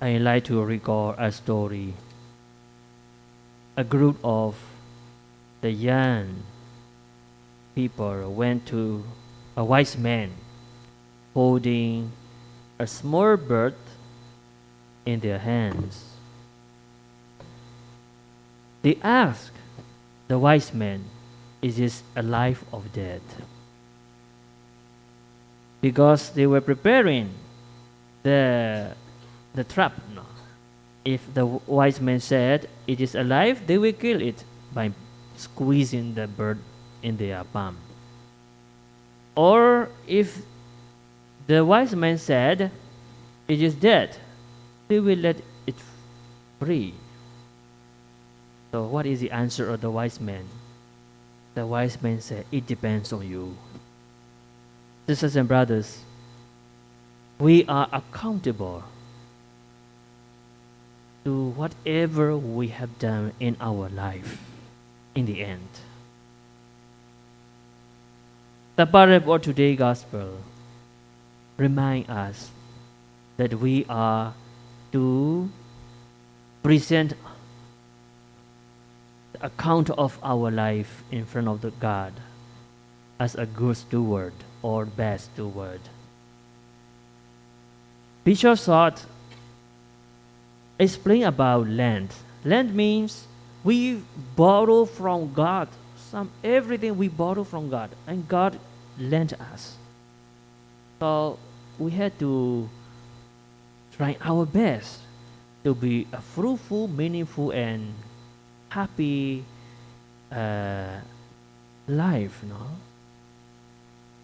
like to recall a story. A group of the young people went to a wise man holding a small bird in their hands. They asked the wise man, Is this alive or dead? Because they were preparing the, the trap. No? If the wise man said it is alive, they will kill it by squeezing the bird in their palm. Or if the wise man said it is dead, they will let it free. So, what is the answer of the wise man? The wise man said, It depends on you. Sisters and brothers, we are accountable to whatever we have done in our life in the end. The parable of today's gospel remind us that we are to present the account of our life in front of the God as a good steward or bad steward. Bishop thought explain about land. Land means we borrow from God some everything we borrow from God and God lent us. So we had to try our best to be a fruitful, meaningful, and happy uh, life. No,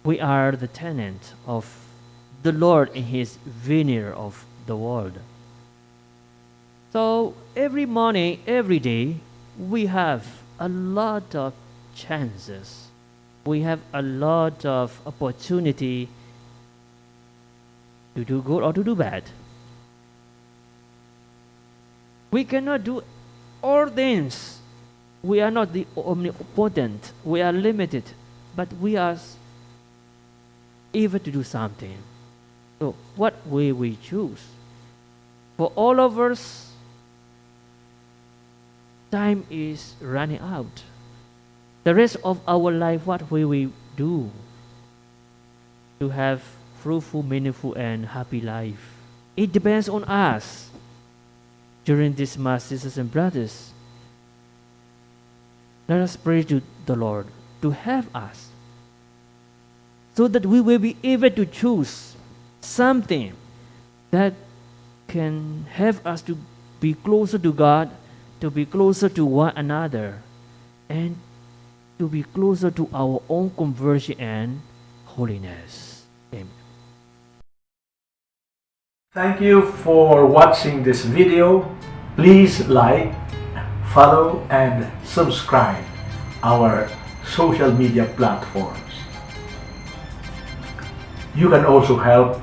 we are the tenant of the Lord in His vineyard of the world. So every morning, every day, we have a lot of chances. We have a lot of opportunity to do good or to do bad. We cannot do all things. We are not the omnipotent. We are limited, but we are able to do something. So, what will we choose? For all of us, time is running out. The rest of our life, what will we do to have fruitful, meaningful, and happy life? It depends on us. During this Mass, sisters and brothers, let us pray to the Lord to help us so that we will be able to choose something that can help us to be closer to God, to be closer to one another, and to be closer to our own conversion and holiness. Amen. Thank you for watching this video. Please like, follow, and subscribe our social media platforms. You can also help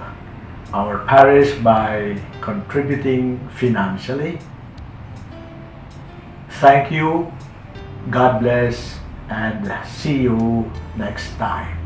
our parish by contributing financially. Thank you. God bless and see you next time.